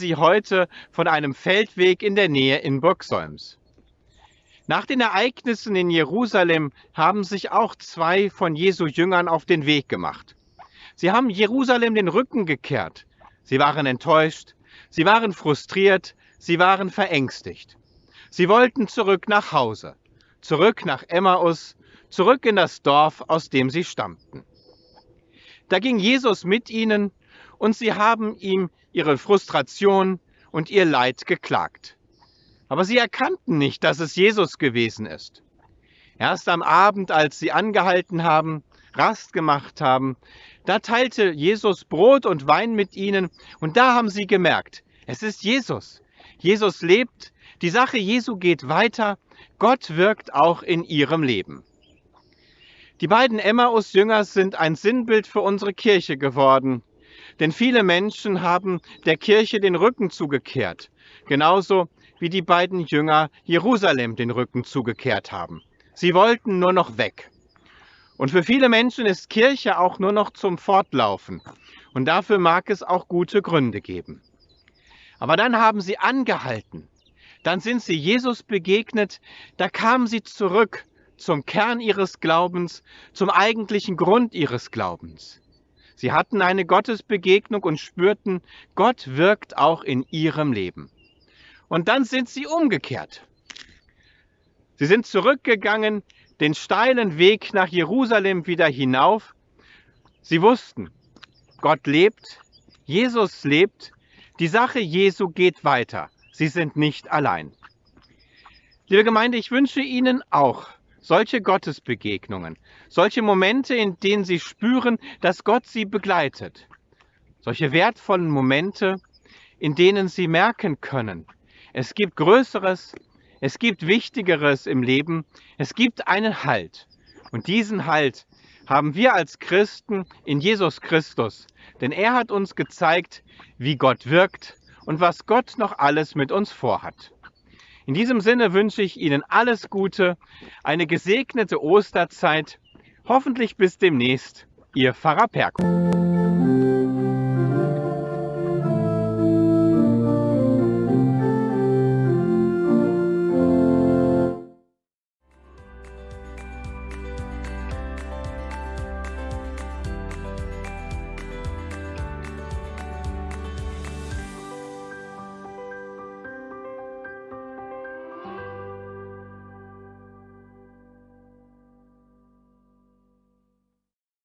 Sie heute von einem Feldweg in der Nähe in Burgsolms. Nach den Ereignissen in Jerusalem haben sich auch zwei von Jesu Jüngern auf den Weg gemacht. Sie haben Jerusalem den Rücken gekehrt. Sie waren enttäuscht, sie waren frustriert, sie waren verängstigt. Sie wollten zurück nach Hause, zurück nach Emmaus, zurück in das Dorf, aus dem sie stammten. Da ging Jesus mit ihnen und sie haben ihm ihre Frustration und ihr Leid geklagt. Aber sie erkannten nicht, dass es Jesus gewesen ist. Erst am Abend, als sie angehalten haben, Rast gemacht haben, da teilte Jesus Brot und Wein mit ihnen und da haben sie gemerkt, es ist Jesus. Jesus lebt, die Sache Jesu geht weiter, Gott wirkt auch in ihrem Leben. Die beiden Emmaus-Jünger sind ein Sinnbild für unsere Kirche geworden, denn viele Menschen haben der Kirche den Rücken zugekehrt, genauso wie die beiden Jünger Jerusalem den Rücken zugekehrt haben. Sie wollten nur noch weg. Und für viele Menschen ist Kirche auch nur noch zum Fortlaufen. Und dafür mag es auch gute Gründe geben. Aber dann haben sie angehalten. Dann sind sie Jesus begegnet. Da kamen sie zurück zum Kern ihres Glaubens, zum eigentlichen Grund ihres Glaubens. Sie hatten eine Gottesbegegnung und spürten, Gott wirkt auch in ihrem Leben. Und dann sind sie umgekehrt. Sie sind zurückgegangen, den steilen Weg nach Jerusalem wieder hinauf. Sie wussten, Gott lebt, Jesus lebt, die Sache Jesu geht weiter. Sie sind nicht allein. Liebe Gemeinde, ich wünsche Ihnen auch solche Gottesbegegnungen, solche Momente, in denen Sie spüren, dass Gott Sie begleitet. Solche wertvollen Momente, in denen Sie merken können, es gibt Größeres, es gibt Wichtigeres im Leben, es gibt einen Halt. Und diesen Halt haben wir als Christen in Jesus Christus, denn er hat uns gezeigt, wie Gott wirkt und was Gott noch alles mit uns vorhat. In diesem Sinne wünsche ich Ihnen alles Gute, eine gesegnete Osterzeit, hoffentlich bis demnächst, Ihr Pfarrer Perko.